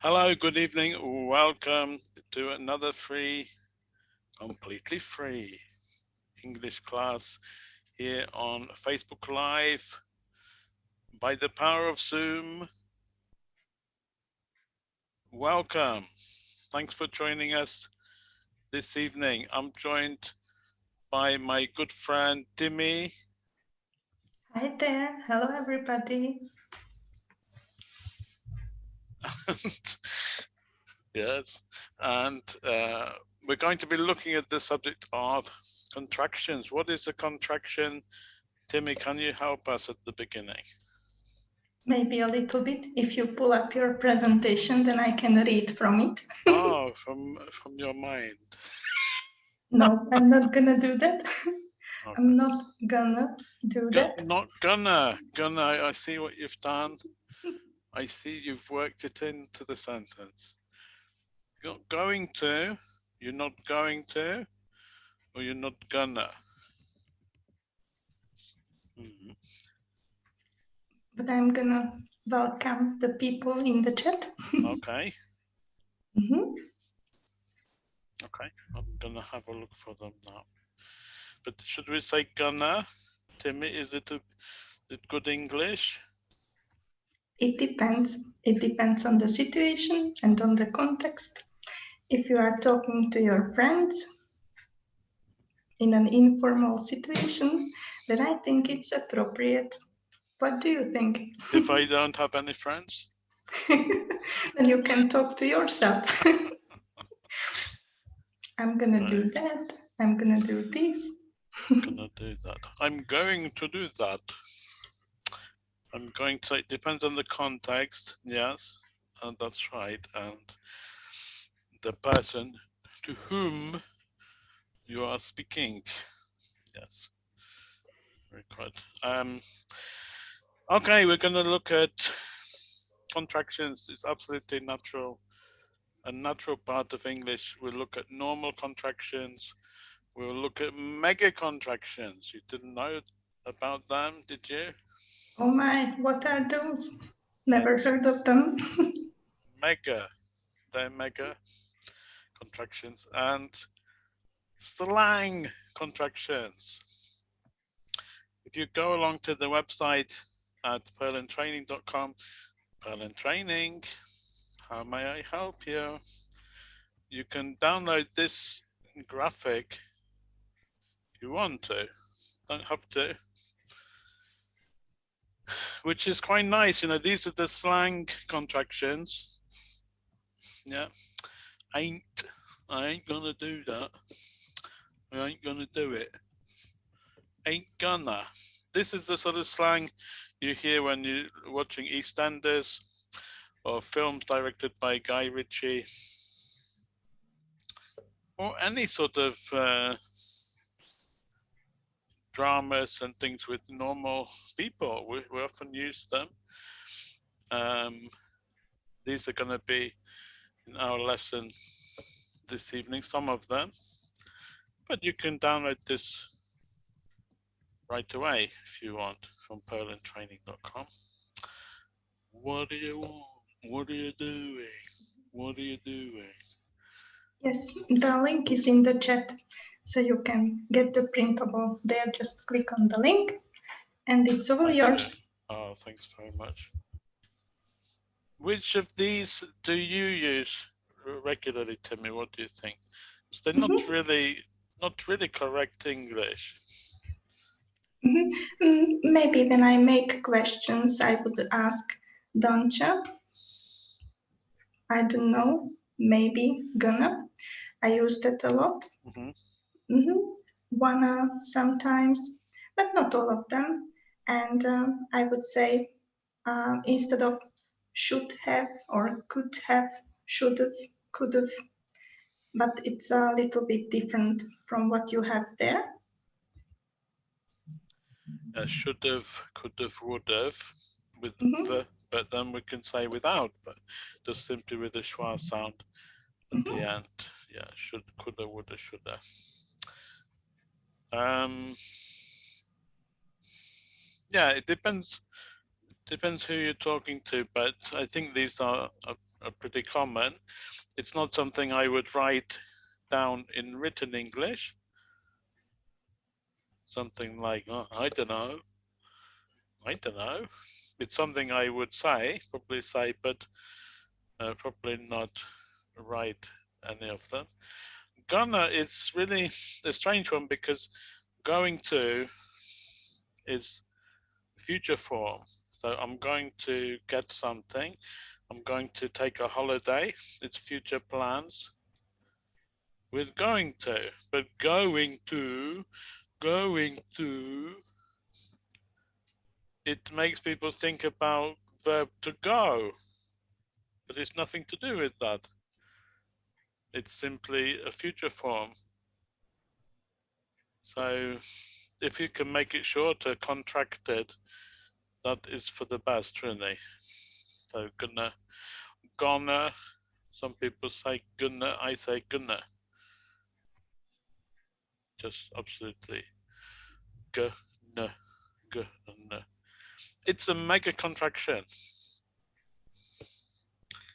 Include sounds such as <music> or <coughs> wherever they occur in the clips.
Hello, good evening. Welcome to another free, completely free English class here on Facebook Live by the power of Zoom. Welcome. Thanks for joining us this evening. I'm joined by my good friend Timmy. Hi there. Hello, everybody. <laughs> yes, and uh, we're going to be looking at the subject of contractions. What is a contraction? Timmy, can you help us at the beginning? Maybe a little bit. If you pull up your presentation, then I can read from it. oh, <laughs> from from your mind. no, I'm not gonna do that. Okay. I'm not gonna do that. Not gonna, gonna. I see what you've done. I see you've worked it into the sentence. You're not going to, you're not going to, or you're not gonna. Mm -hmm. But I'm gonna welcome the people in the chat. <laughs> okay. Mm -hmm. Okay, I'm gonna have a look for them now. But should we say gonna? Timmy, is it, a, is it good English? It depends. It depends on the situation and on the context. If you are talking to your friends in an informal situation, then I think it's appropriate. What do you think? If I don't have any friends? <laughs> then you can talk to yourself. <laughs> I'm gonna right. do that. I'm gonna do this. I'm gonna do that. I'm going to do that. I'm going to, it depends on the context, yes, and that's right. And the person to whom you are speaking, yes, very good. Um, okay, we're going to look at contractions. It's absolutely natural, a natural part of English. We'll look at normal contractions. We'll look at mega contractions. You didn't know about them, did you? Oh my, what are those? Never heard of them. <laughs> mega, they're mega contractions and slang contractions. If you go along to the website at perlintraining.com, Perlin Training, how may I help you? You can download this graphic if you want to, don't have to which is quite nice. You know, these are the slang contractions. Yeah, ain't, I ain't gonna do that. I ain't gonna do it. Ain't gonna. This is the sort of slang you hear when you're watching EastEnders or films directed by Guy Ritchie or any sort of uh, dramas and things with normal people. We, we often use them. Um, these are going to be in our lesson this evening, some of them. But you can download this right away if you want from perlintraining.com. What do you want? What are you doing? What are you doing? Yes, the link is in the chat. So you can get the printable there, just click on the link and it's all yours. Oh, thanks very much. Which of these do you use regularly, Timmy? What do you think? They're mm -hmm. not mm-hmm. really, not really correct English. Mm -hmm. Maybe when I make questions, I would ask, don't? I don't know, maybe gonna. I use that a lot. Mm -hmm. Mm -hmm. Wanna sometimes, but not all of them. And uh, I would say uh, instead of should have or could have, should have, could have, but it's a little bit different from what you have there. Uh, should have, could have, would have, with mm -hmm. the, but then we can say without, but just simply with the schwa sound at mm -hmm. the mm-hmm. end. Yeah, should, could have, would have, should have. Um, yeah, it depends depends who you're talking to, but I think these are, are, are pretty common. It's not something I would write down in written English. Something like, oh, I don't know. I don't know. It's something I would say, probably say, but uh, probably not write any of them. Gonna is really a strange one because going to is future form. So I'm going to get something. I'm going to take a holiday. It's future plans. With going to, but going to, going to, it makes people think about verb to go, but it's nothing to do with that. It's simply a future form. So if you can make it shorter, contracted, that is for the best, really. So gonna, gonna, some people say gonna, I say gonna. Just absolutely gonna, gonna. It's a mega contraction.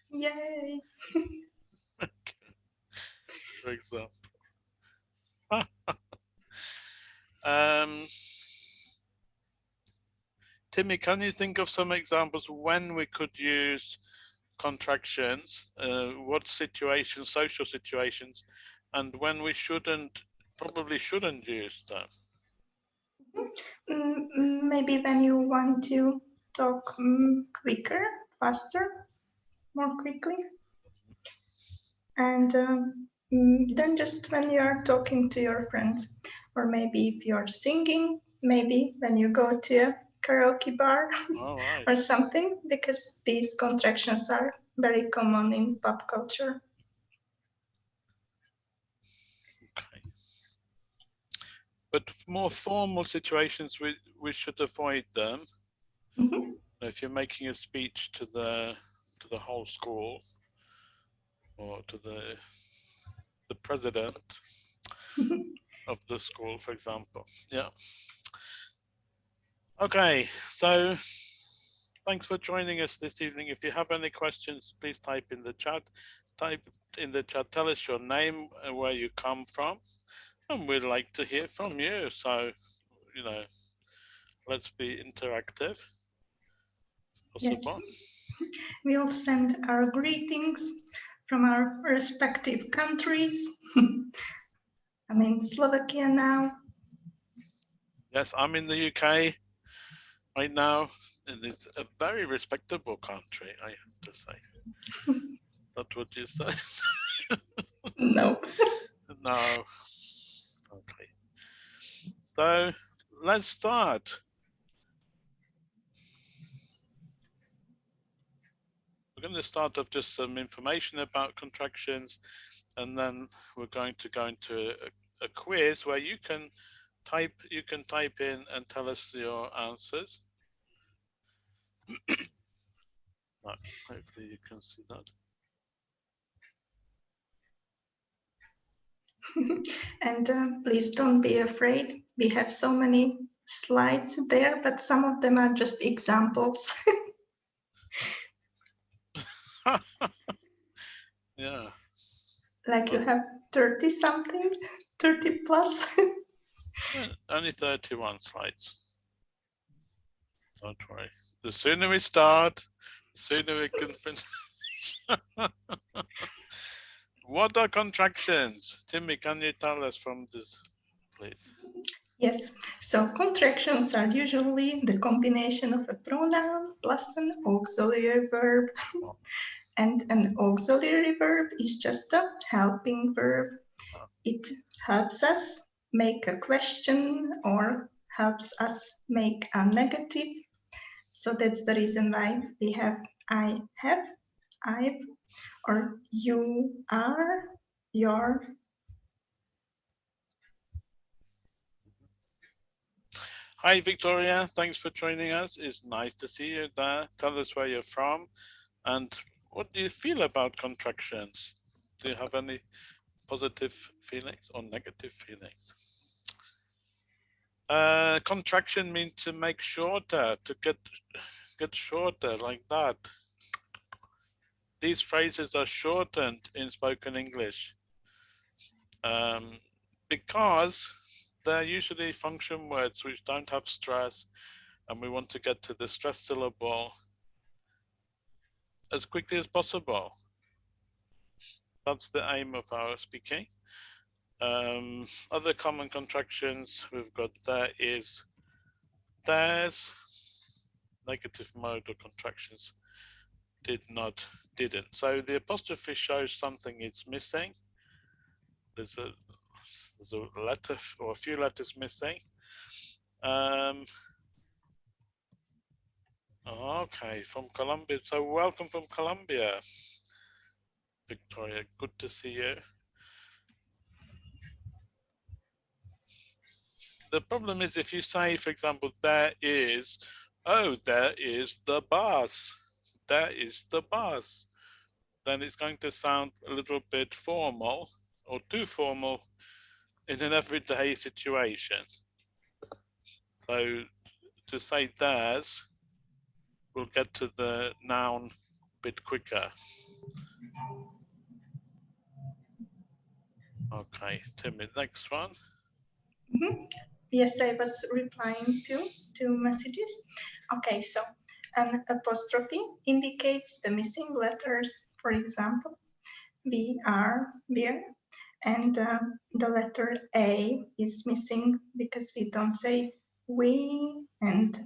Yay! <laughs> <laughs> for example. <laughs> um, Timmy, can you think of some examples when we could use contractions, uh, what situations, social situations, and when we shouldn't, probably shouldn't use them? Mm, maybe when you want to talk um, quicker, faster, more quickly. And um, then just when you're talking to your friends, or maybe if you're singing, maybe when you go to a karaoke bar right. <laughs> or something because these contractions are very common in pop culture. Okay. But more formal situations, we, we should avoid them. Mm -hmm. If you're making a speech to the to the whole school or to the the president <laughs> of the school, for example. Yeah. Okay, so thanks for joining us this evening. If you have any questions, please type in the chat. Type in the chat, tell us your name and where you come from. And we'd like to hear from you. So, you know, let's be interactive. Yes. <laughs> We'll send our greetings from our respective countries. <laughs> I'm in Slovakia now. Yes, I'm in the UK right now, and it's a very respectable country, I have to say. <laughs> Not what you say. <laughs> no. no. Okay. So let's start. We're going to start off just some information about contractions, and then we're going to go into a, a quiz where you can type you can type in and tell us your answers. <coughs> right, hopefully you can see that. <laughs> and uh, please don't be afraid. We have so many slides there, but some of them are just examples. <laughs> <laughs> yeah. Like you have 30 something, 30 plus. <laughs> Only 31 slides. Don't worry. The sooner we start, the sooner we can finish. <laughs> what are contractions? Timmy, can you tell us from this, please? Yes, so contractions are usually the combination of a pronoun plus an auxiliary verb. <laughs> and an auxiliary verb is just a helping verb. It helps us make a question or helps us make a negative. So that's the reason why we have I have, I've, or you are, your. Hi, Victoria. Thanks for joining us. It's nice to see you there. Tell us where you're from and what do you feel about contractions? Do you have any positive feelings or negative feelings. Uh, contraction means to make shorter, to get get shorter like that. These phrases are shortened in spoken English um, because they're usually function words which don't have stress and we want to get to the stress syllable as quickly as possible. That's the aim of our speaking. Um, other common contractions we've got there is there's negative modal contractions did not didn't so the apostrophe shows something is missing there's a there's a letter or a few letters missing. Um, okay from Colombia. So welcome from Colombia Victoria. Good to see you. The problem is if you say, for example, there is, oh, there is the bus, there is the bus, then it's going to sound a little bit formal or too formal in an everyday situation. So to say there's, we'll get to the noun a bit quicker. Okay, Timmy, next one. Mm -hmm. Yes, I was replying to two messages. Okay, so an apostrophe indicates the missing letters, for example, V, R, beer, and uh, the letter A is missing because we don't say we and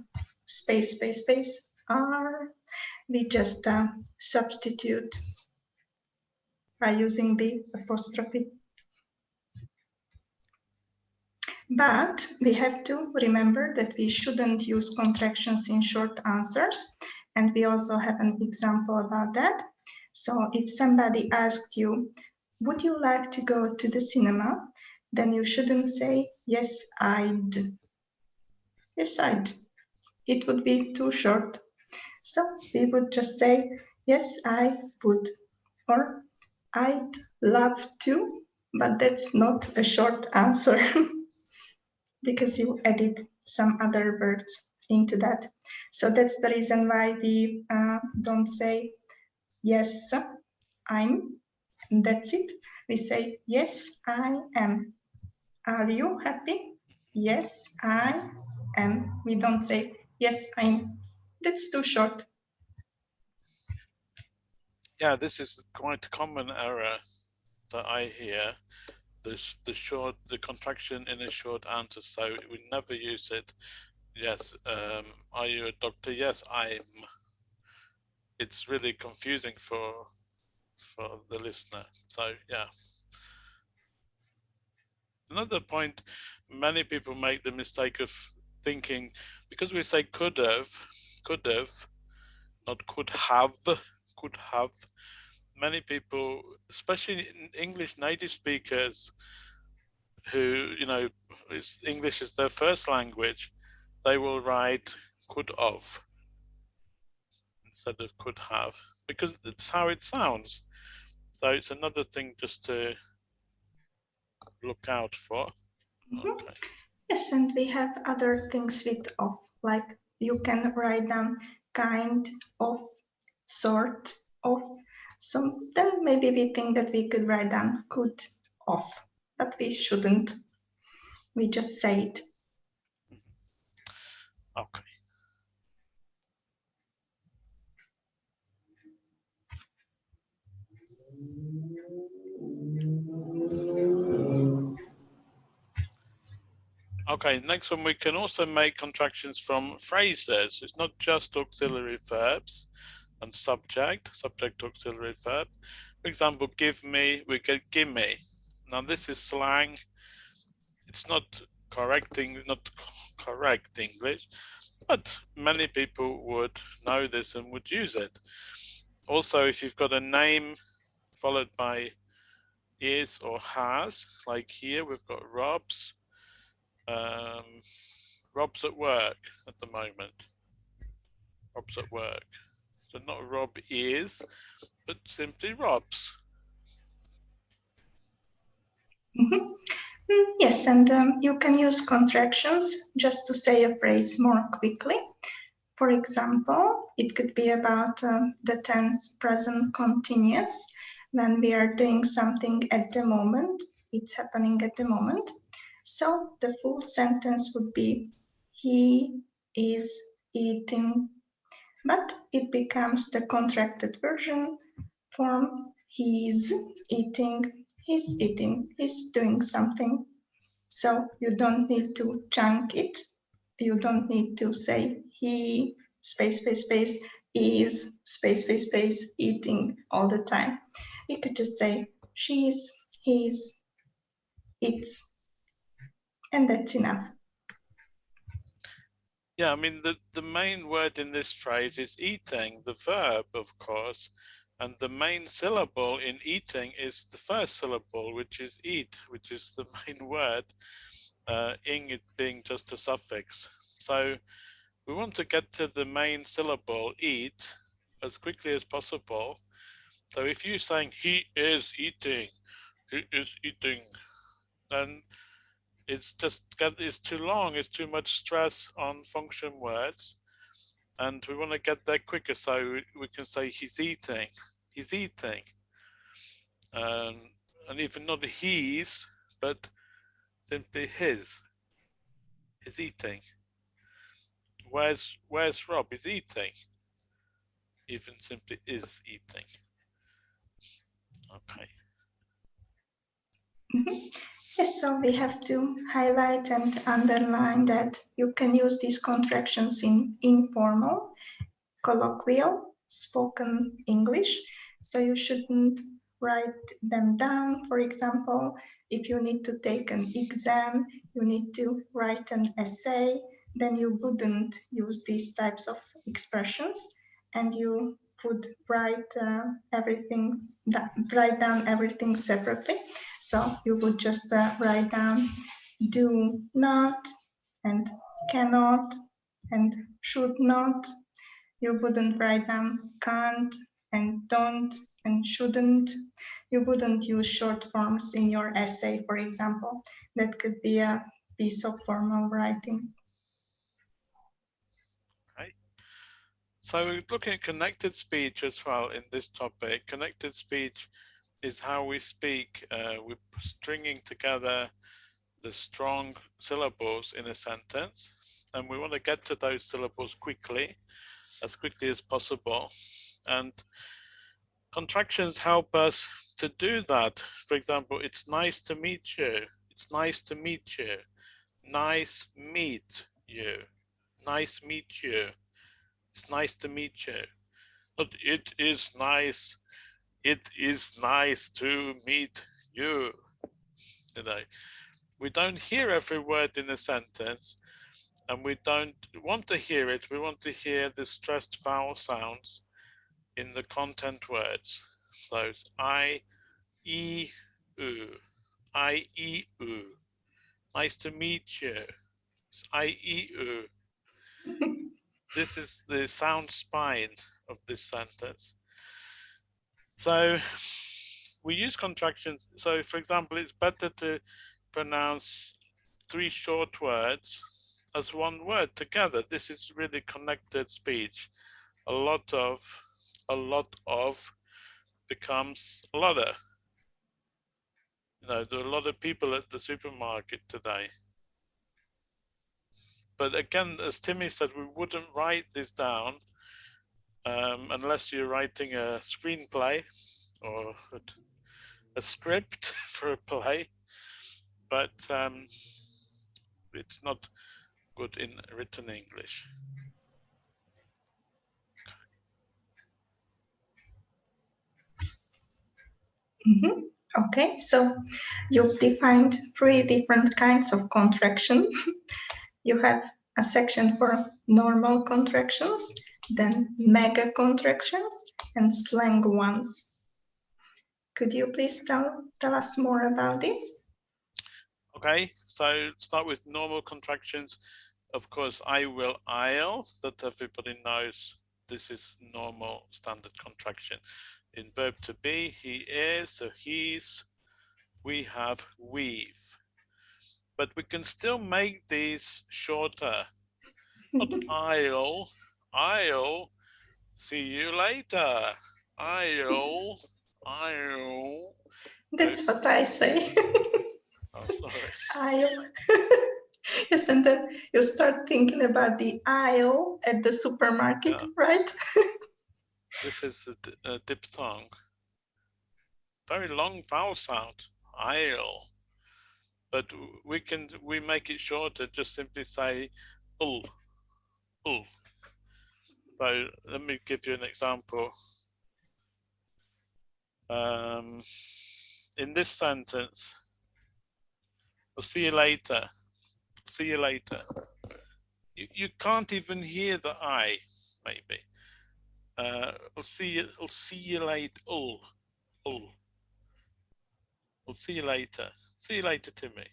space, space, space, R. We just uh, substitute by using the apostrophe. But we have to remember that we shouldn't use contractions in short answers. And we also have an example about that. So if somebody asked you, would you like to go to the cinema? Then you shouldn't say, yes, I'd. Yes, I'd. It would be too short. So we would just say, yes, I would. Or I'd love to, but that's not a short answer. <laughs> because you added some other words into that. So that's the reason why we uh, don't say, yes, I'm, that's it. We say, yes, I am. Are you happy? Yes, I am. We don't say, yes, I'm. That's too short. Yeah, this is quite a common error that I hear the the short the contraction in a short answer. So we never use it. Yes. Um, are you a doctor? Yes, I'm. It's really confusing for for the listener. So yeah. Another point, many people make the mistake of thinking because we say could have, could have, not could have, could have many people, especially English native speakers who, you know, English is their first language, they will write could have instead of could have because it's how it sounds. So it's another thing just to look out for. Mm -hmm. Okay. Yes, and we have other things with of, like you can write down kind of, sort of, so then maybe we think that we could write down could off, but we shouldn't. We just say it. Okay. Okay, next one, we can also make contractions from phrases. It's not just auxiliary verbs and subject, subject auxiliary verb. For example, give me, we get gimme. Now this is slang. It's not correcting, not correct English, but many people would know this and would use it. Also, if you've got a name followed by is or has, like here we've got Rob's. Um, Rob's at work at the moment. Rob's at work. So not Rob is, but simply Rob's. Mm -hmm. Mm, yes, and um, you can use contractions just to say a phrase more quickly. For example, it could be about um, the tense present continuous when we are doing something at the moment, it's happening at the moment. So the full sentence would be, he is eating, but it becomes the contracted version form, he's eating, he's eating, he's doing something. So you don't need to chunk it. You don't need to say he space, space, space is space, space, space eating all the time. You could just say she's, he's, it's, and that's enough. Yeah, I mean, the, the main word in this phrase is eating, the verb, of course, and the main syllable in eating is the first syllable, which is eat, which is the <laughs> main word, uh, ing it being just a suffix. So we want to get to the main syllable, eat, as quickly as possible. So if you're saying he is eating, he is eating, then it's just it's too long, it's too much stress on function words. And we want to get there quicker so we can say he's eating, he's eating. Um, and even not he's, but simply his, he's eating. Where's where's Rob? Is eating. Even simply is eating. Okay. <laughs> Yes, so we have to highlight and underline that you can use these contractions in informal, colloquial, spoken English. So you shouldn't write them down. For example, if you need to take an exam, you need to write an essay, then you wouldn't use these types of expressions and you would write uh, everything, that, write down everything separately. So you would just uh, write down do not and cannot and should not. You wouldn't write down can't and don't and shouldn't. You wouldn't use short forms in your essay, for example. That could be a piece of formal writing. So we're looking at connected speech as well in this topic, connected speech is how we speak. Uh, we're stringing together the strong syllables in a sentence and we want to get to those syllables quickly, as quickly as possible. And contractions help us to do that. For example, it's nice to meet you. It's nice to meet you. Nice meet you. Nice meet you. It's nice to meet you. But it is nice. It is nice to meet you. You know, we don't hear every word in a sentence and we don't want to hear it. We want to hear the stressed vowel sounds in the content words. So I, E, U, I, E, U. Nice to meet you. I, E, U. <laughs> this is the sound spine of this sentence. So we use contractions. So for example, it's better to pronounce three short words as one word together. This is really connected speech. A lot of, a lot of becomes a lotter. You know, there are a lot of people at the supermarket today but again, as Timmy said, we wouldn't write this down um, unless you're writing a screenplay or a script <laughs> for a play, but um, it's not good in written English. Mm -hmm. Okay, so you've defined three different kinds of contraction. <laughs> you have a section for normal contractions, then mega contractions and slang ones. Could you please tell, tell us more about this? Okay, so start with normal contractions. Of course, I will, I'll, that everybody knows this is normal standard contraction. In verb to be, he is, so he's, we have, we've. But we can still make these shorter. <laughs> Not I'll, I'll see you later. I'll, I'll. That's what I say. <laughs> oh, sorry. I'll. yes, and then you start thinking about the aisle at the supermarket, yeah. right? <laughs> this is a, a uh, diphthong. Very long vowel sound. Aisle. But we can we make it shorter. Just simply say ul, ul. So let me give you an example. Um, in this sentence, I'll see you later. See you later. You, you can't even hear the I, maybe. Uh, I'll see you. I'll see you later. Oh, oh. I'll see you later. See you later, Timmy.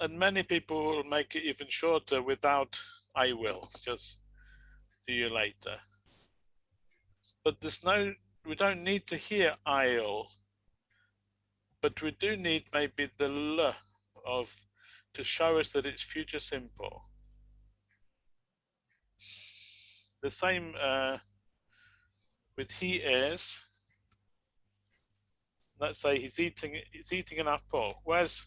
And many people will make it even shorter without I will. Just see you later. But there's no. We don't need to hear I'll. But we do need maybe the l of to show us that it's future simple. The same uh, with he is. Let's say he's eating he's eating an apple. Where's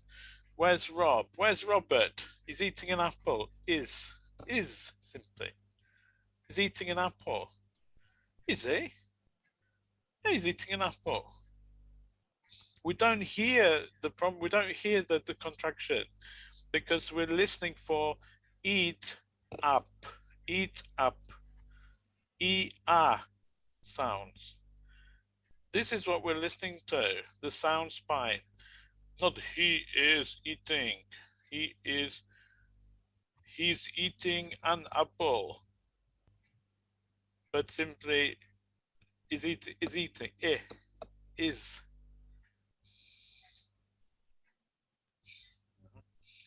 where's Rob? Where's Robert? He's eating an apple. Is is simply. He's eating an apple. Is he? Yeah, he's eating an apple. We don't hear the problem. We don't hear the, the contraction because we're listening for eat up, eat up, e-a sounds. This is what we're listening to, the sound spine. Not he is eating, he is, he's eating an apple. But simply, is, eat, is eating, eh, is.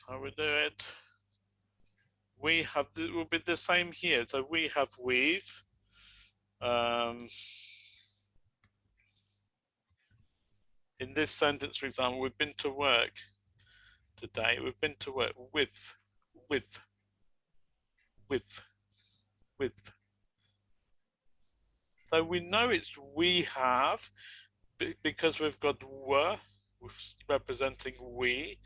How we do it? We have, it will be the same here. So we have weave, um, in this sentence, for example, we've been to work today. We've been to work with, with, with, with. So we know it's we have because we've got were representing we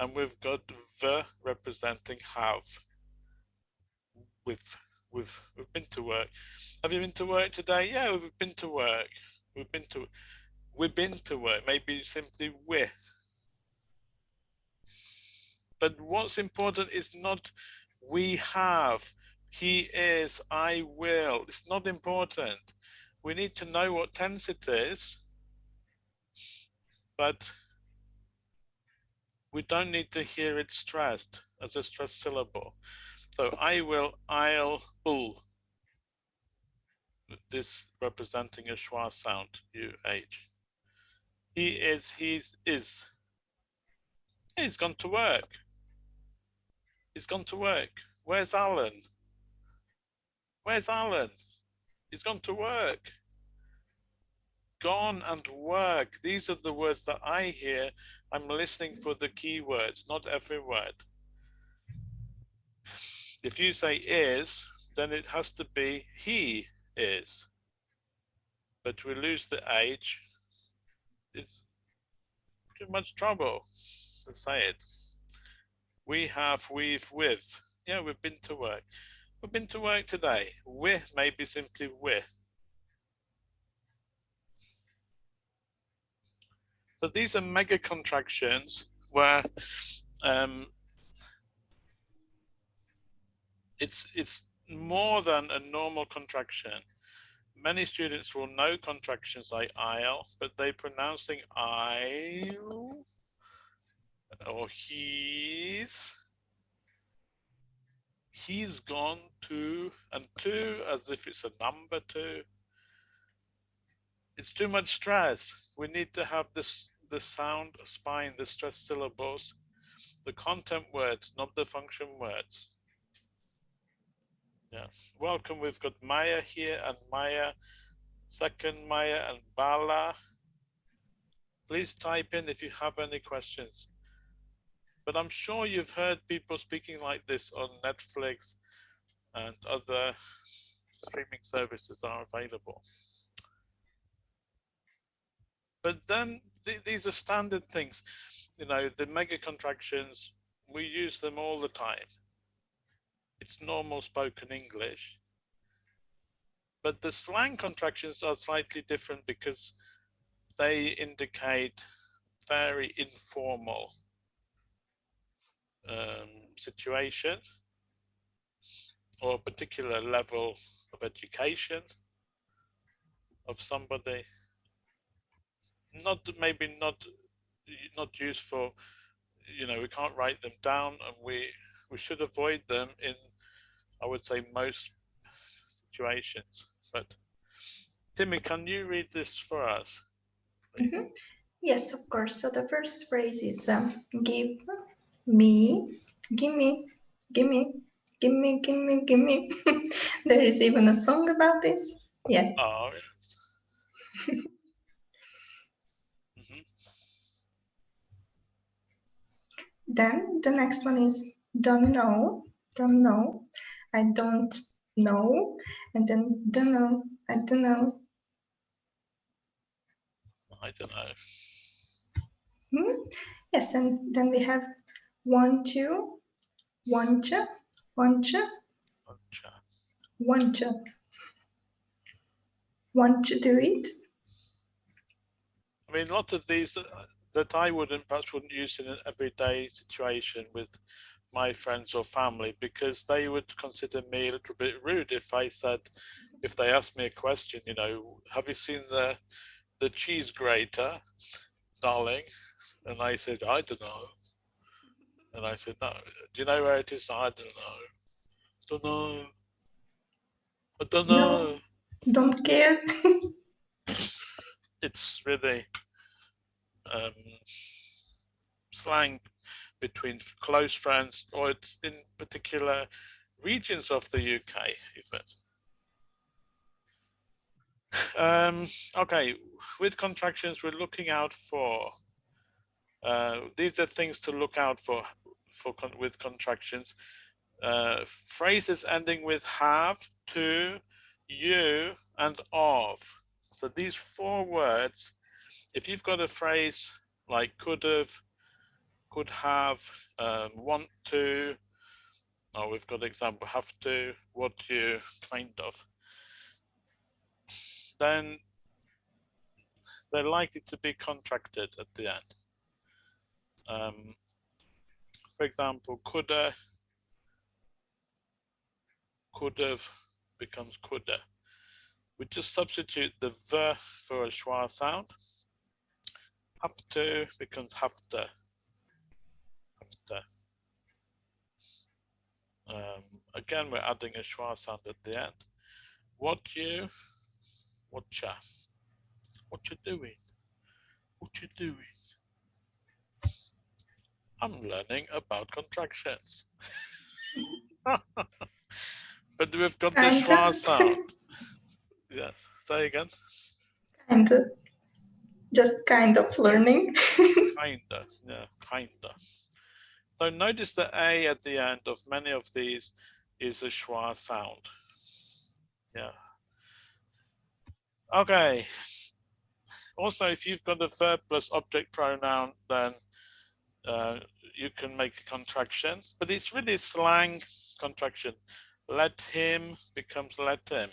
and we've got the representing have with we've we've been to work. Have you been to work today? Yeah, we've been to work. We've been to we've been to work. Maybe simply with. But what's important is not we have, he is, I will. It's not important. We need to know what tense it is, but we don't need to hear it stressed as a stressed syllable. So I will, I'll, ul. This representing a schwa sound, UH. He is, he's, is. He's gone to work. He's gone to work. Where's Alan? Where's Alan? He's gone to work. Gone and work. These are the words that I hear. I'm listening for the keywords, not every word. If you say is, then it has to be he is. But we lose the H, it's too much trouble to say it. We have, we've, with. Yeah, we've been to work. We've been to work today. With maybe simply with. So these are mega contractions where um, it's it's more than a normal contraction. Many students will know contractions like I'll, but they pronouncing I'll or he's he's gone to and to as if it's a number two. It's too much stress. We need to have this the sound spine, the stress syllables, the content words, not the function words. Yes, welcome. We've got Maya here and Maya, second Maya and Bala. Please type in if you have any questions. but I'm sure you've heard people speaking like this on Netflix and other streaming services are available. But then th these are standard things, you know, the mega contractions, we use them all the time. It's normal spoken English. But the slang contractions are slightly different because they indicate very informal um, situation or a particular level of education of somebody not maybe not not useful you know we can't write them down and we we should avoid them in i would say most situations. But timmy can you read this for us mm -hmm. yes of course. So the first phrase is um, give me give me give me give me give me give me. <laughs> There is even a song about this. Yes. Oh yes. <laughs> Then the next one is don't know, don't know, I don't know, and then don't know, I don't know. I don't know. Hmm? Yes, and then we have want to, want to, want to, want to, want to do it. I mean, a lot of these that I wouldn't perhaps wouldn't use in an everyday situation with my friends or family because they would consider me a little bit rude if I said if they asked me a question you know have you seen the the cheese grater darling? And I said I don't know. And I said no. Do you know where it is? I don't know. I don't know. I don't know. No, don't care. <laughs> It's really um, slang between close friends or it's in particular regions of the UK even. Um, okay, with contractions, we're looking out for, uh, these are things to look out for, for con with contractions. Uh, phrases ending with have, to, you, and of. So these four words if you've got a phrase like could have, could have, um, want to, oh, we've got example, have to, what you, kind of, then they're likely to be contracted at the end. Um, for example, coulda, could have becomes coulda. We just substitute the v for a schwa sound have to becomes have to. To. Um, again, we're adding a schwa sound at the end. What you, what ya, what you doing, what you doing. I'm learning about contractions. <laughs> but we've got the schwa sound. yes, say again. And just kind of learning. <laughs> kinda, yeah, kinda. So notice the A at the end of many of these is a schwa sound. Yeah. Okay. Also, if you've got the verb plus object pronoun, then uh, you can make contractions, but it's really slang contraction. Let him becomes let him.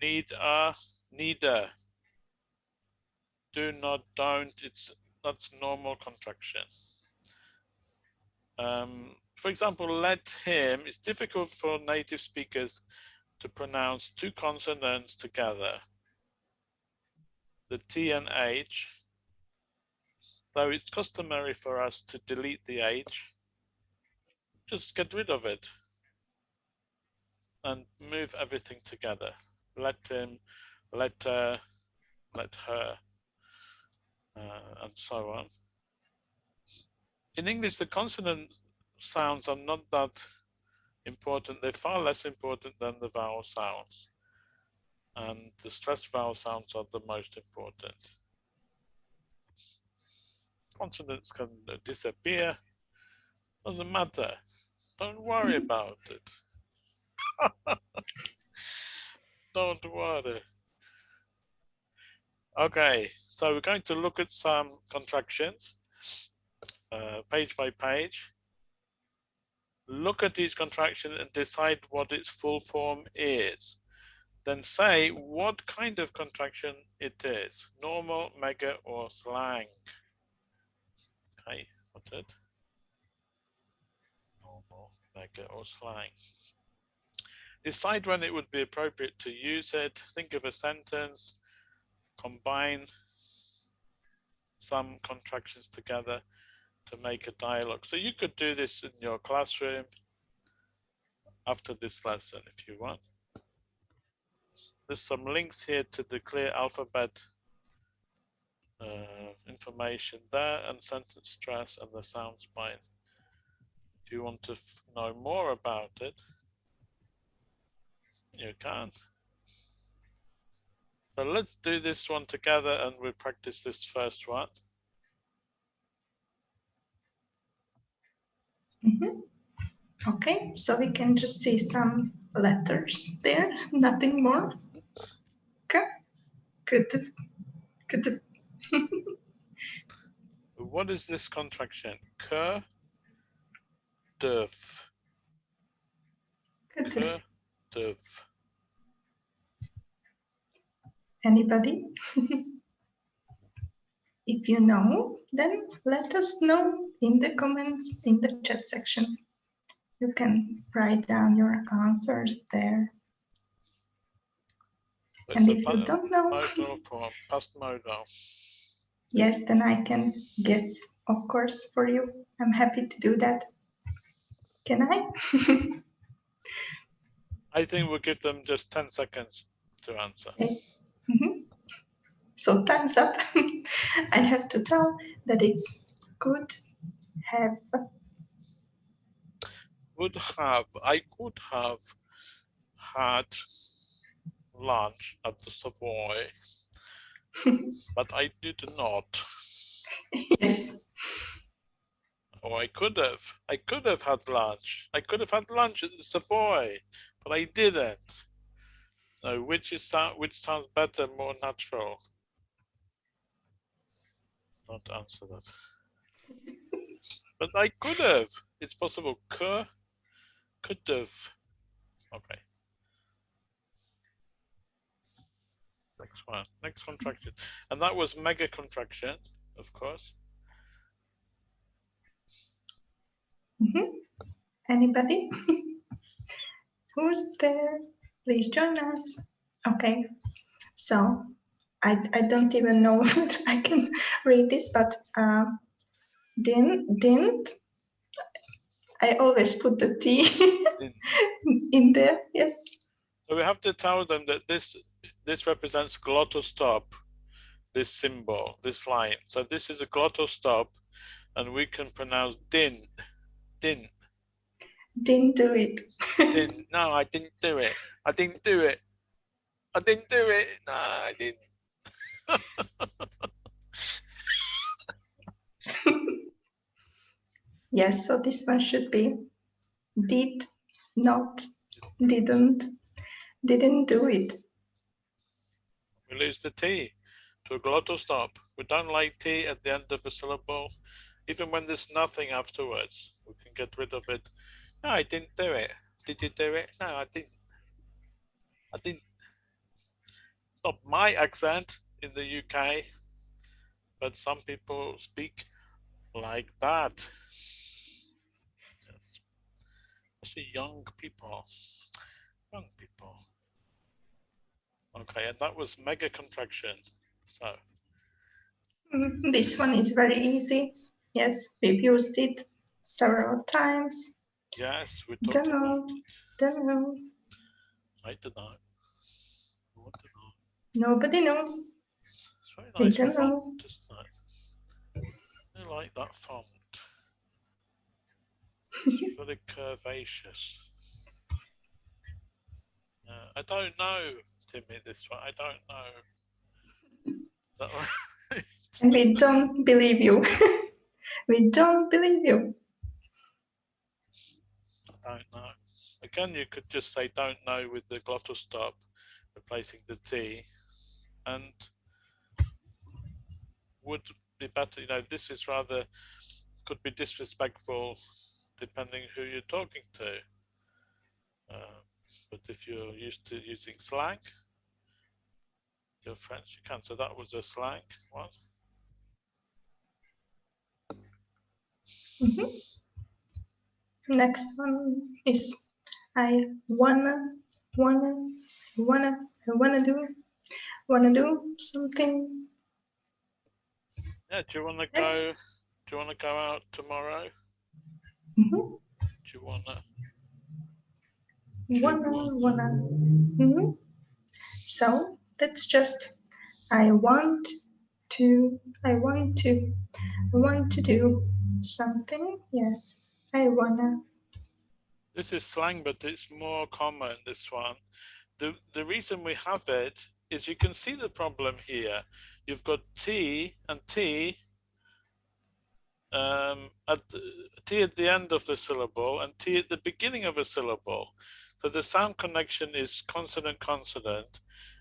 Need a, neither do not, don't, it's that's normal contraction. Um, for example, let him, it's difficult for native speakers to pronounce two consonants together, the T and H, though it's customary for us to delete the H, just get rid of it and move everything together. Let him, let her, let her uh, and so on. In English, the consonant sounds are not that important. They're far less important than the vowel sounds. And the stressed vowel sounds are the most important. consonants can disappear. Doesn't matter. Don't worry about it. <laughs> Don't worry. Okay, so we're going to look at some contractions, uh, page by page. Look at each contraction and decide what its full form is. Then say what kind of contraction it is, normal, mega, or slang. Okay, it? Normal, mega, or slang. Decide when it would be appropriate to use it. Think of a sentence combine some contractions together to make a dialogue. So you could do this in your classroom after this lesson if you want. There's some links here to the clear alphabet uh, information there and sentence stress and the sound spine. If you want to know more about it, you can. So let's do this one together and we'll practice this first one. Mm -hmm. Okay, so we can just see some letters there, <laughs> nothing more. Okay, good. Good. <laughs> what is this contraction? K, duf. K, duf. Anybody? <laughs> if you know, then let us know in the comments in the chat section. You can write down your answers there. It's and if you don't know, past modal. Yes, then I can guess, of course, for you. I'm happy to do that. Can I? <laughs> I think we'll give them just 10 seconds to answer. Okay. Mm -hmm. So time's up. <laughs> I have to tell that it's good have. Would have. I could have had lunch at the Savoy, <laughs> but I did not. Yes. Oh, I could have. I could have had lunch. I could have had lunch at the Savoy, but I didn't. No, which is which sounds better, more natural? Not answer that. <laughs> but I could have. It's possible. Could, could have. Okay. Next one. Next contraction. And that was mega contraction, of course. Mm -hmm. Anybody? <laughs> Who's there? Please join us. Okay, so I, I don't even know <laughs> whether I can read this, but uh, didn't, I always put the T <laughs> in there, yes. So we have to tell them that this this represents glottal stop, this symbol, this line. So this is a glottal stop, and we can pronounce din, din, didn't do it. didn't, no, I didn't do it. I didn't do it. I didn't do it. No, I didn't. <laughs> yes, so this one should be did, not, didn't, didn't do it. We lose the T to a glottal stop. We don't like T at the end of a syllable. Even when there's nothing afterwards, we can get rid of it no, I didn't do it. Did you do it? No, I didn't. I didn't. It's not my accent in the UK, but some people speak like that. Yes. Especially young people. Young people. Okay, and that was mega contraction. So. Mm, this one is very easy. Yes, we've used it several times. Yes, we talked don't know. about it. Don't know. I don't know. Nobody knows. It's very nice font, know. isn't it? I like that font. It's <laughs> very curvaceous. Uh, I don't know, Timmy, this one. I don't know. Is that right? and we don't believe you. <laughs> We don't believe you. I don't know. Again, you could just say don't know with the glottal stop, replacing the T, and would be better, you know, this is rather, could be disrespectful depending who you're talking to. Uh, but if you're used to using slang, your friends, you can. So that was a slang one. Mm -hmm. Next one is I wanna, wanna, wanna, wanna do, wanna do something. Yeah, do you wanna go, do you wanna go out tomorrow? Mm -hmm. Do you wanna? Wanna, wanna. Mm -hmm. So that's just I want to, I want to, I want to do something. Yes, I wanna. This is slang, but it's more common, this one. The, the reason we have it is you can see the problem here. You've got T and T um, at the, T at the end of the syllable and T at the beginning of a syllable. So the sound connection is consonant consonant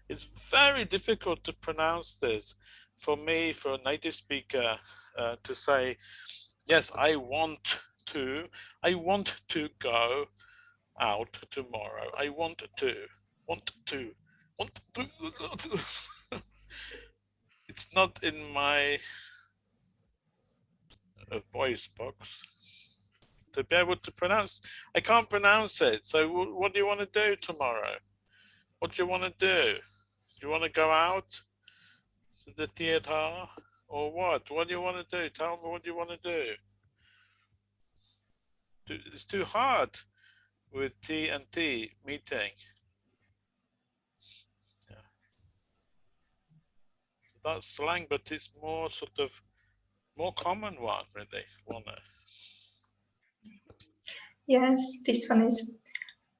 it's very difficult to pronounce this for me, for a native speaker, uh, to say, yes, I want to, I want to go out tomorrow. I want to, want to, want to. <laughs> it's not in my uh, voice box to be able to pronounce. I can't pronounce it. So what do you want to do tomorrow? What do you want to do? you want to go out to the theater or what? What do you want to do? Tell me what do you want to do. It's too hard with T and T meeting. That's slang, but it's more sort of more common one, really. One. Yes, this one is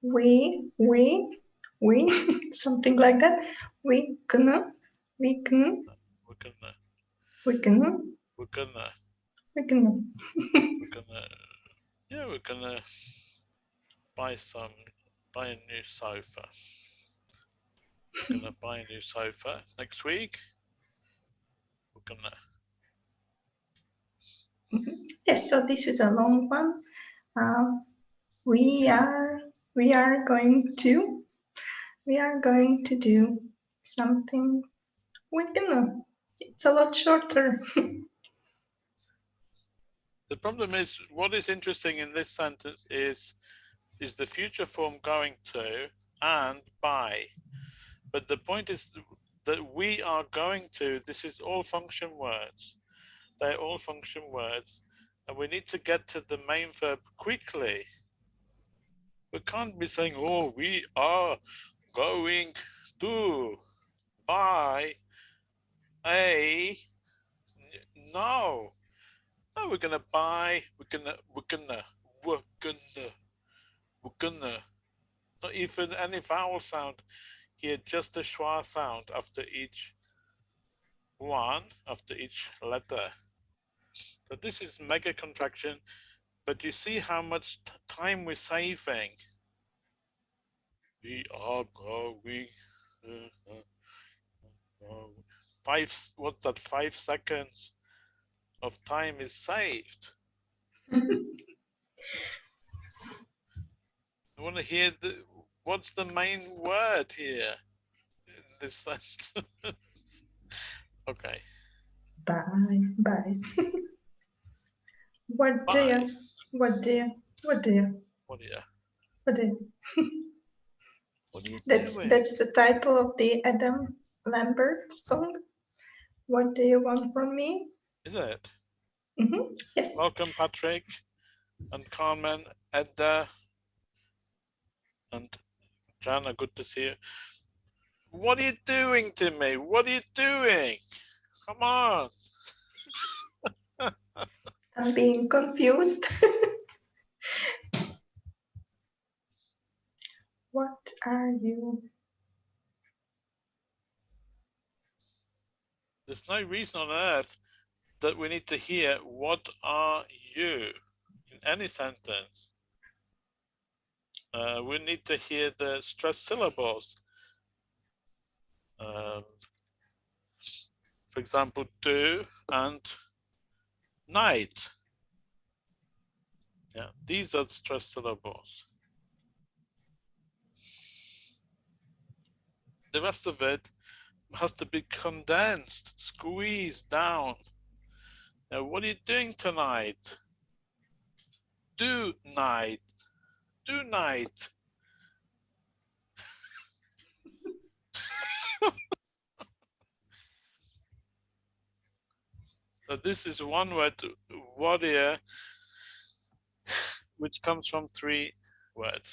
we, we, we, <laughs> something like that. We gonna, we can, we're gonna, we can, we're gonna, we can. we're uh, gonna, <laughs> uh, yeah, we're gonna buy some, buy a new sofa. We're gonna buy a new sofa next week. Gonna. Yes, so this is a long one. Um, we are we are going to we are going to do something we're gonna it's a lot shorter <laughs> the problem is what is interesting in this sentence is is the future form going to and by but the point is that we are going to this is all function words. They're all function words and we need to get to the main verb quickly. We can't be saying oh we are going to buy a no no we're gonna buy we're gonna we're gonna we're gonna we're gonna. Not even any vowel sound here just a schwa sound after each one after each letter. So this is mega contraction but you see how much time we're saving. We are going five what's that five seconds of time is saved. I want to hear the what's the main word here in this sentence <laughs> okay bye bye <laughs> what dear what dear what dear what dear what dear that's doing? that's the title of the Adam Lambert song. What do you want from me? Is it? Mm -hmm. Yes. Welcome, Patrick and Carmen, Edda, and Jana. Good to see you. What are you doing to me? What are you doing? Come on. <laughs> I'm being confused. <laughs> What are you? There's no reason on earth that we need to hear, what are you? In any sentence. Uh, we need to hear the stressed syllables. Um, for example, do and night. Yeah, these are the stressed syllables. The rest of it has to be condensed, squeezed down. Now, what are you doing tonight? Do night. Do night. <laughs> so this is one word, warrior, which comes from three words.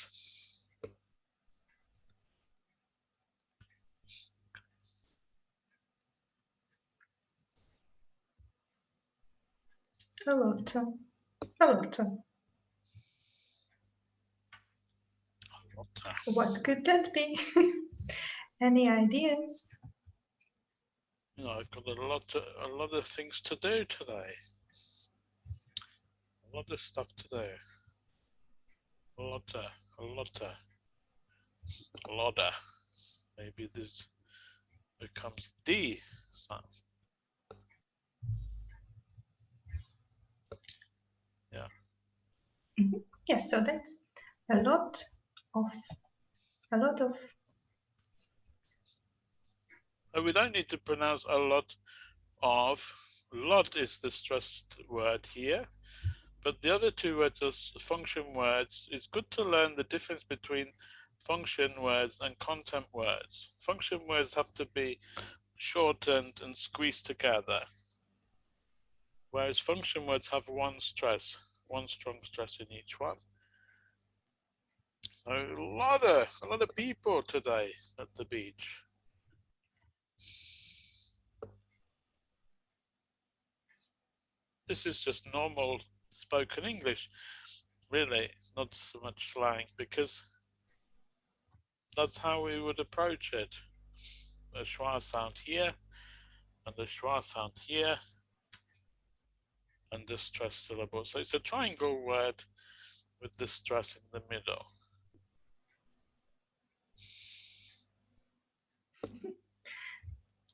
A lot. A lot. What could that be? Any ideas? You know, I've got a lot, to, a lot of things to do today. A lot of stuff to do. A lot, of, a lot, of, a lot. Of. Maybe this becomes D sound. Yeah. Mm -hmm. Yes, so that's a lot of. A lot of. We don't need to pronounce a lot of. Lot is the stressed word here but the other two words are function words. It's good to learn the difference between function words and content words. Function words have to be shortened and squeezed together whereas function words have one stress one strong stress in each one a lot of a lot of people today at the beach. This is just normal spoken English. Really, not so much slang because that's how we would approach it. The schwa sound here and the schwa sound here and the stress syllable. So it's a triangle word with the stress in the middle.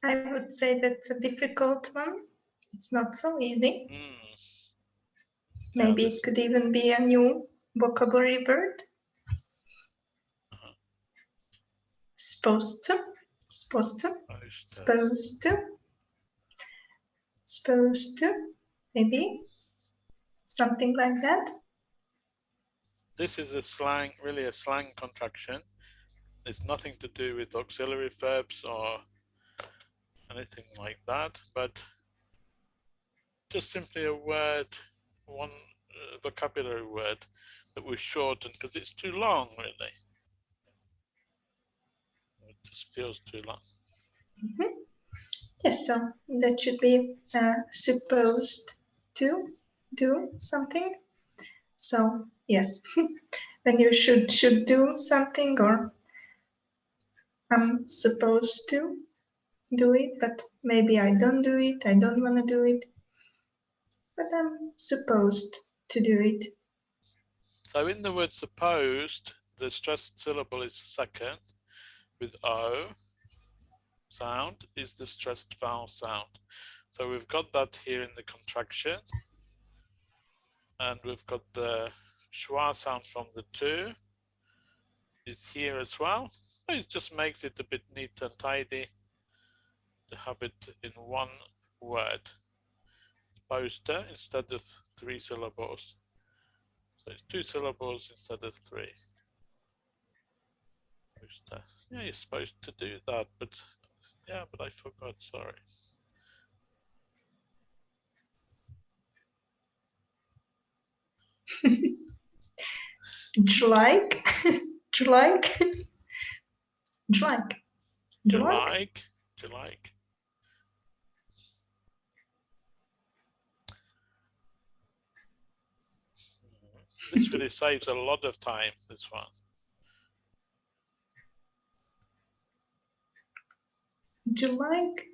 I would say that's a difficult one. It's not so easy. Mm. Maybe yeah, it could even be a new vocabulary word. Uh -huh. Supposed to. Supposed to. Supposed to. Supposed to. Maybe. Something like that. This is a slang, really a slang contraction. It's nothing to do with auxiliary verbs or anything like that, but just simply a word, one uh, vocabulary word that we shorten because it's too long, really. It just feels too long. Mm -hmm. Yes, so that should be uh, supposed to do something. So yes, <laughs> when you should should do something or I'm supposed to do it, but maybe I don't do it, I don't want to do it, but I'm supposed to do it. So in the word supposed, the stressed syllable is second with O sound is the stressed vowel sound. So we've got that here in the contraction and we've got the schwa sound from the two is here as well. It just makes it a bit neat and tidy have it in one word. Poster instead of three syllables. So it's two syllables instead of three. Poster. Yeah, you're supposed to do that, but yeah, but I forgot, sorry. like do you like? do This really saves a lot of time, this one. Would you like?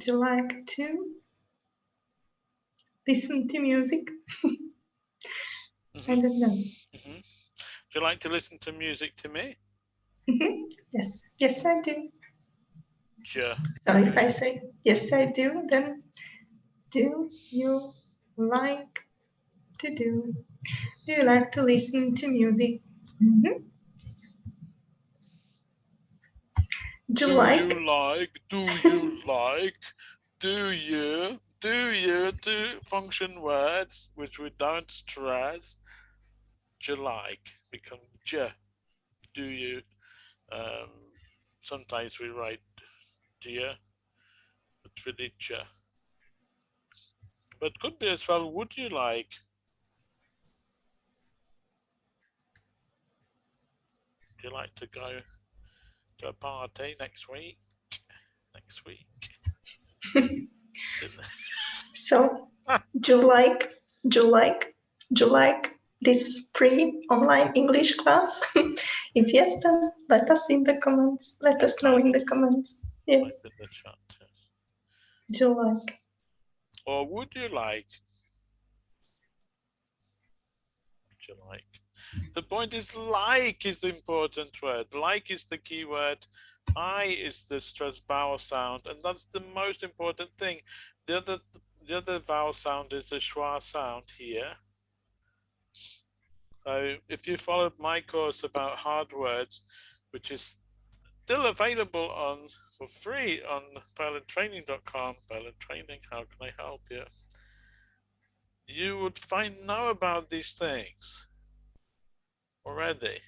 Do you like to listen to music? Mm -hmm. I don't know. Mm -hmm. Do you like to listen to music to me? Mm -hmm. Yes, yes, I do. Sure. So if I say yes, I do, then do you like to do? Do you like to listen to music? Mm -hmm. Do, do like? you like? Do you <laughs> like? Do you? Do you? Do function words which we don't stress. Do you like become j? Do you? Um, sometimes we write dear, but really. But could be as well. Would you like? Would you like to go? to a party next week. Next week. <laughs> so, do you like, do you like, do you like this free online English class? <laughs> if yes, then let us in the comments. Let us know in the comments. Yes. In the chat, yes. Do you like? Or would you like? Would you like? The point is like is the important word. Like is the key word. I is the stressed vowel sound, and that's the most important thing. The other the other vowel sound is a schwa sound here. So if you followed my course about hard words, which is still available on for free on purlandtraining.com, Purland Training, how can I help you? You would find know about these things already.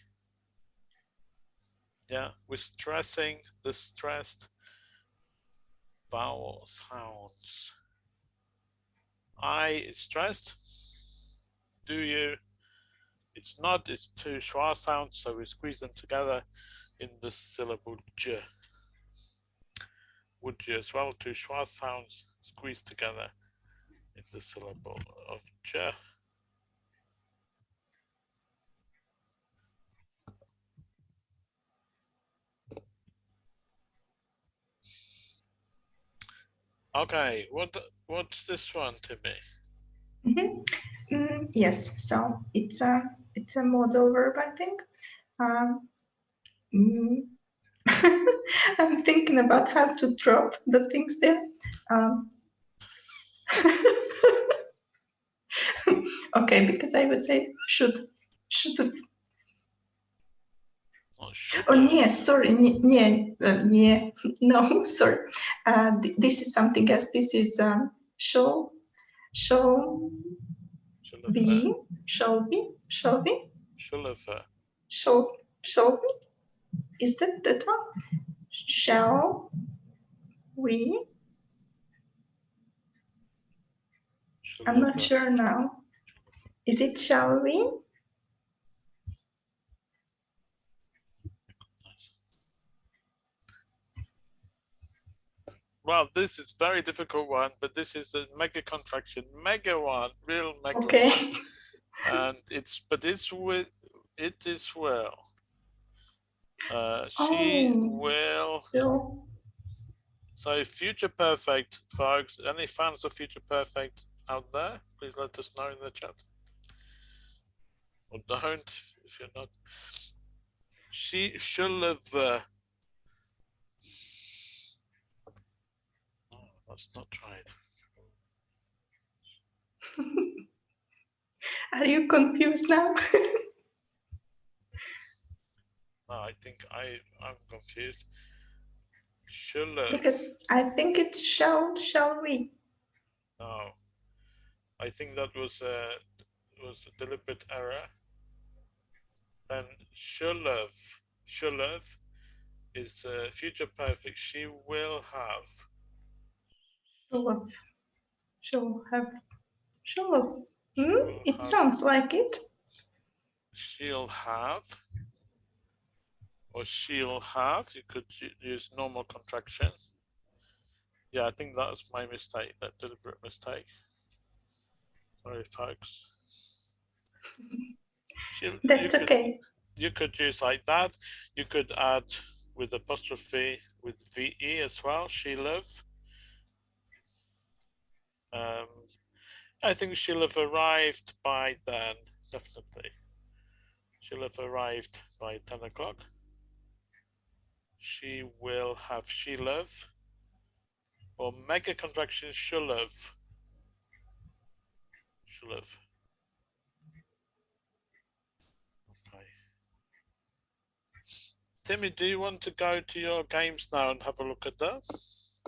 Yeah, we're stressing the stressed vowel sounds. I is stressed. Do you? It's not, it's two schwa sounds, so we squeeze them together in the syllable j. Would you as well, two schwa sounds squeezed together in the syllable of j. Okay, what what's this one to me? Mm -hmm. mm, yes, so it's a it's a modal verb, I think. Um, mm, <laughs> I'm thinking about how to drop the things there. Um, <laughs> okay, because I would say should should Oh, yeah, sorry, yeah, uh, yeah, <laughs> no, sorry. Uh, th this is something else. This is um, shall, shall be, shall be, shall be, shall shall, shall be. Is that that one? Shall we? I'm not sure now. Is it shall we? Well, this is very difficult one, but this is a mega contraction, mega one, real mega. Okay. One. and it's but it's with it is well. Uh, she oh. will. Still. So future perfect, folks. Any fans of future perfect out there? Please let us know in the chat. Or don't if you're not. She should have. Uh, Let's not try it. <laughs> Are you confused now? <laughs> no, I think I I'm confused. Shall uh, because I think it shall shall we. No, I think that was a was a deliberate error. Then should have have is uh, future perfect. She will have Show off. Show have. Off. Hmm? It sounds like it. She'll have. Or she'll have. You could use normal contractions. Yeah, I think that was my mistake, that deliberate mistake. Sorry, folks. <laughs> That's you okay. Could, you could use like that. You could add with apostrophe with VE as well, she live Um, I think she'll have arrived by then, definitely. She'll have arrived by 10 o'clock. She will have Shilov or mega contraction Shulov. Shulov. Okay. Timmy, do you want to go to your games now and have a look at that?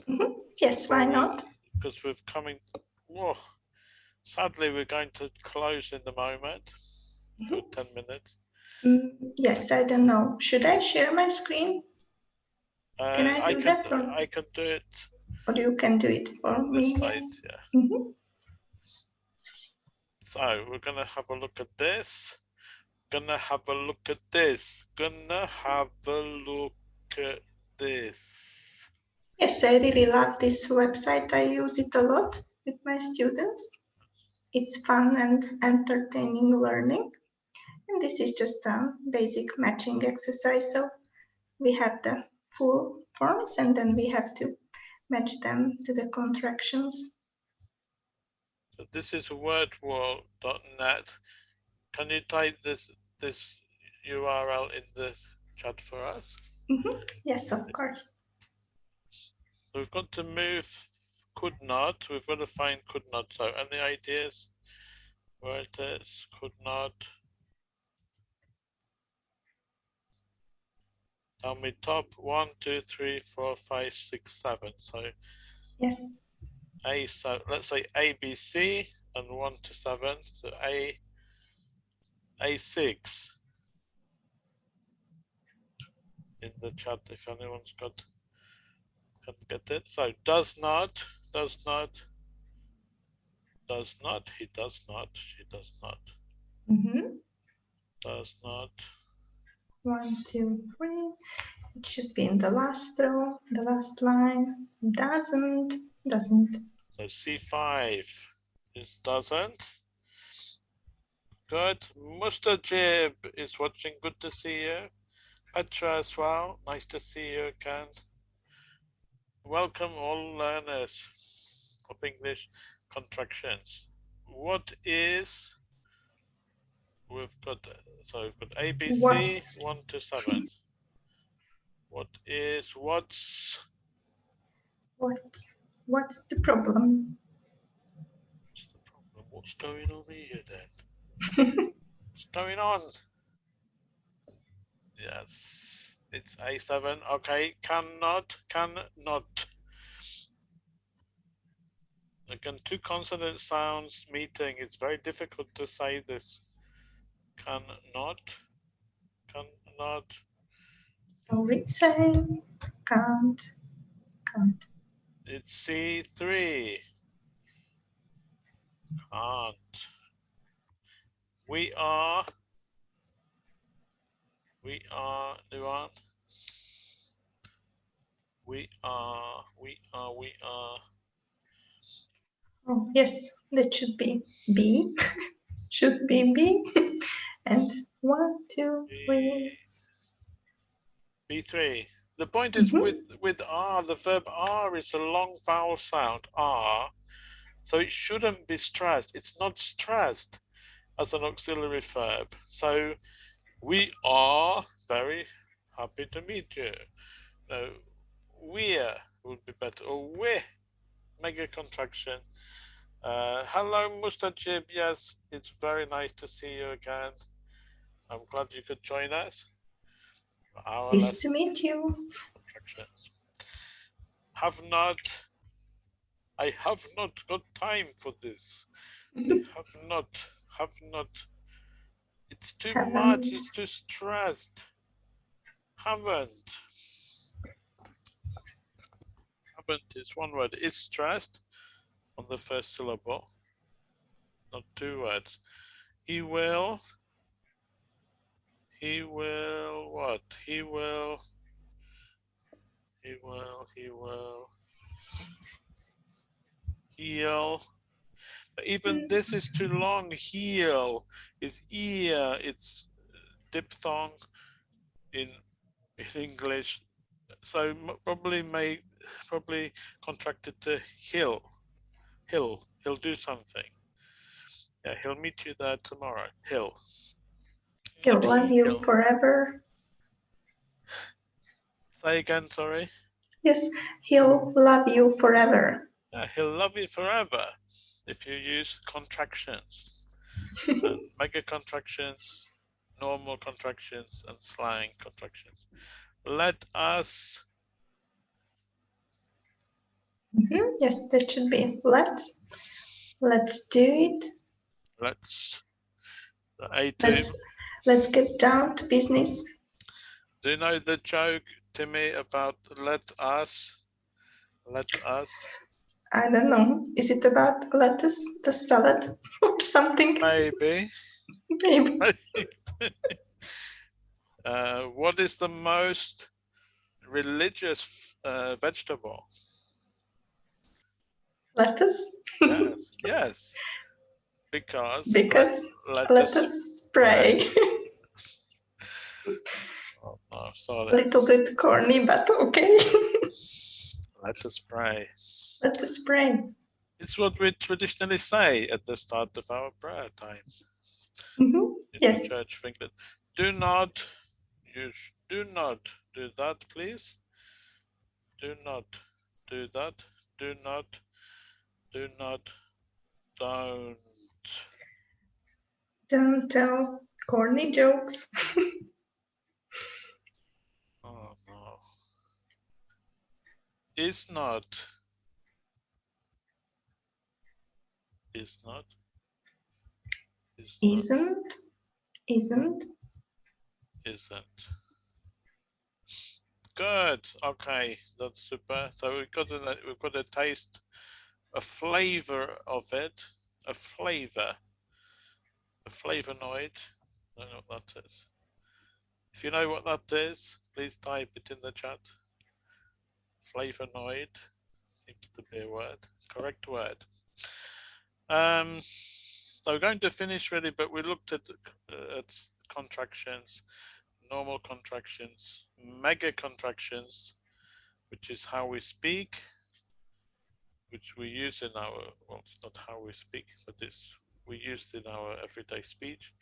Mm -hmm. Yes, why not? Because we're coming. Whoa. Sadly, we're going to close in the moment. Mm -hmm. 10 minutes. Mm, yes, I don't know. Should I share my screen? Uh, can I do I that? Or? I can do it. Or you can do it for me. Side, yeah. Mm -hmm. So we're gonna have a look at this. Gonna have a look at this. Gonna have a look at this. Yes, I really love this website. I use it a lot with my students. It's fun and entertaining learning. And this is just a basic matching exercise. So we have the full forms and then we have to match them to the contractions. So this is wordwall.net. Can you type this this URL in the chat for us? Mm -hmm. Yes, of course. So we've got to move could not. We've got to find could not. So any ideas where it is? Could not. Tell me top one, two, three, four, five, six, seven. So yes. A so let's say A B C and one to seven. So A A six in the chat if anyone's got can get it. So does not, does not, does not, he does not, she does not. Mm -hmm. Does not. One, two, three. It should be in the last row, the last line. Doesn't, doesn't. So C5 it doesn't. Good. Mustajib is watching. Good to see you. Petra as well. Nice to see you again. Welcome all learners of English contractions. What is we've got so we've got ABC what's... one to seven. what is what's what what's the problem? What's the problem? What's going on here then? <laughs> what's going on? Yes, it's A7. Okay, cannot, cannot. Again, two consonant sounds meeting. It's very difficult to say this cannot, cannot. So we say can't, can't. It's C3. Can't. We are, we are, Luan. We are, we are, we are. Oh, yes, that should be B. <laughs> should be B. <laughs> and one, two, three. B3. The point is mm -hmm. with, with R, the verb R is a long vowel sound, R. So it shouldn't be stressed. It's not stressed as an auxiliary verb. So we are very happy to meet you. No, we're would be better. Or we're mega contraction. Uh, hello, Mustajib. Yes, it's very nice to see you again. I'm glad you could join us. Our nice to meet you. Have not, I have not got time for this. <laughs> have not, have not. It's too haven't. much, it's too stressed. Haven't. Haven't is one word. Is stressed on the first syllable, not two words. He will he will what? He will. He will. He will. Heal. Even this is too long. Heal is ear. It's diphthong in in English. So probably may probably contracted to hill He'll he'll do something. Yeah, he'll meet you there tomorrow. He'll. He'll love you he'll... forever. Say again, sorry. Yes, he'll love you forever. Yeah, he'll love you forever if you use contractions. <laughs> mega contractions, normal contractions, and slang contractions. Let us. Mm -hmm. Yes, that should be let's. Let's do it. Let's. Let's, let's get down to business. Do you know the joke Timmy, about let us? Let us. I don't know. Is it about lettuce, the salad, <laughs> or something? Maybe. <laughs> Maybe. <laughs> uh, what is the most religious uh, vegetable? Lettuce. yes. Yes. Because. Because lettuce, lettuce spray. Oh, no, sorry. Little bit corny, but okay. <laughs> Let us pray. Let us pray. It's what we traditionally say at the start of our prayer time. Mm -hmm. Yes. Church of England. Do not use, do not do that, please. Do not do that. Do not, do not, don't. Don't tell corny jokes. <laughs> oh no. Is not is not is isn't isn't. isn't. Good okay that's super. So we've got a we've got a taste a flavor of it a flavor a flavonoid. I don't know what that is. If you know what that is please type it in the chat flavonoid seems to be a word correct word um, so we're going to finish really, but we looked at, uh, at contractions, normal contractions, mega contractions, which is how we speak, which we use in our, well, it's not how we speak, but it's we use in our everyday speech,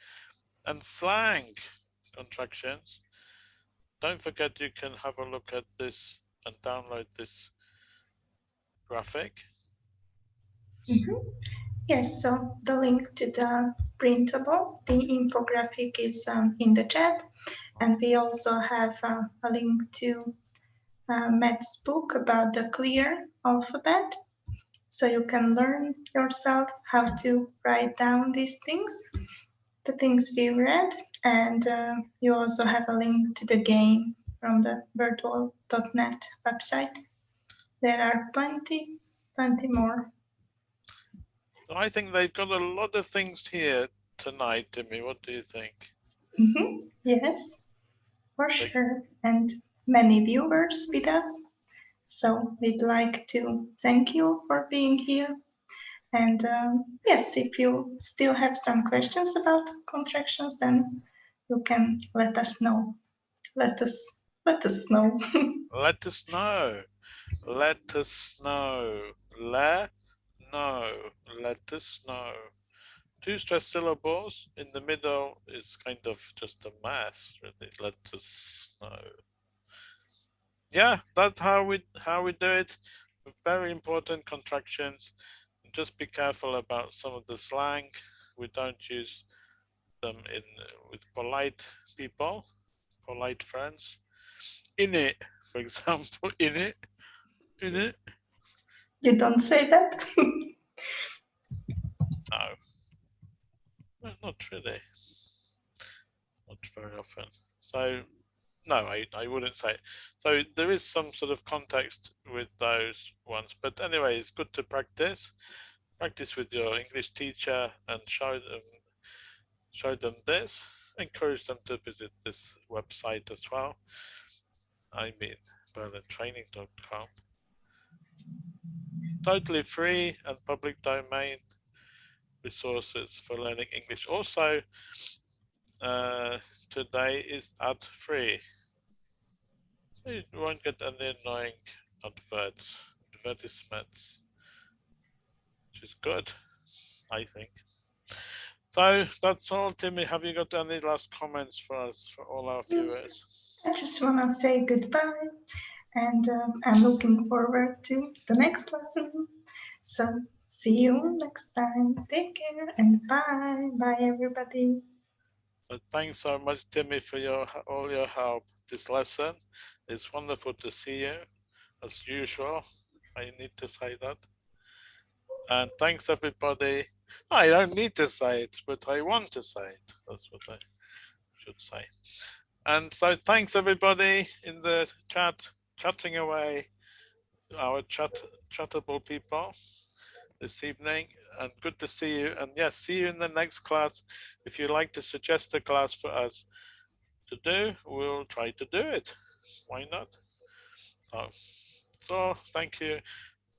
and slang contractions. Don't forget you can have a look at this and download this graphic. Mm -hmm. Yes, so the link to the printable, the infographic is um, in the chat. And we also have uh, a link to uh, Matt's book about the clear alphabet. So you can learn yourself how to write down these things, the things we read. And uh, you also have a link to the game from the wordwall.net website. There are plenty, plenty more I think they've got a lot of things here tonight, Timmy. What do you think? Mm -hmm. Yes, for sure. And many viewers with us. So we'd like to thank you for being here. And um, yes, if you still have some questions about contractions, then you can let us know. Let us let us know. <laughs> let us know. Let us know. Let know, let us know. Two stress syllables in the middle is kind of just a mass, really. Let us know. Yeah, that's how we how we do it. Very important contractions. Just be careful about some of the slang. We don't use them in with polite people, polite friends. In it, for example, <laughs> in it, in it. You don't say that? no. Not really. Not very often. So, no, I, I wouldn't say. It. So there is some sort of context with those ones. But anyway, it's good to practice. Practice with your English teacher and show them show them this. Encourage them to visit this website as well. I mean purlandtraining.com totally free and public domain resources for learning English. Also, uh, today is ad free. So you won't get any annoying adverts, advertisements. which is good, I think. So that's all, Timmy. Have you got any last comments for us, for all our viewers? I just want to say goodbye and um, I'm looking forward to the next lesson. So see you next time. Take care and bye. Bye, everybody. Thanks so much, Timmy, for your all your help this lesson. It's wonderful to see you, as usual. I need to say that. And thanks, everybody. I don't need to say it, but I want to say it. That's what I should say. And so thanks everybody in the chat, chatting away, our chat, chattable people this evening and good to see you. And yes, see you in the next class. If you'd like to suggest a class for us to do, we'll try to do it. Why not? So, so thank you.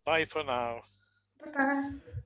Bye for now. Bye-bye.